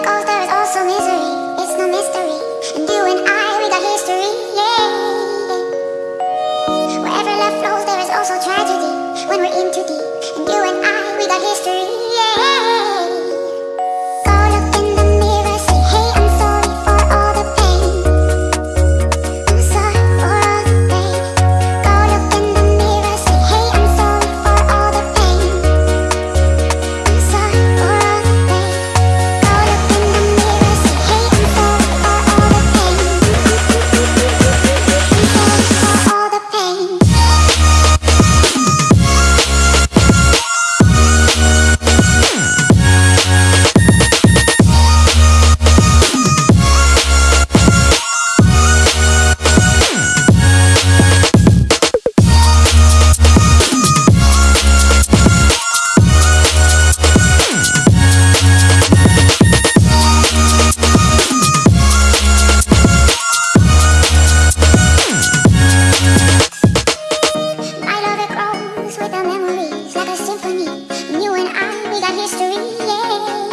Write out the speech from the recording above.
there is also misery It's no mystery And you and I, we got history Yeah Wherever love flows there is also tragedy. When we're in too deep that history, yeah.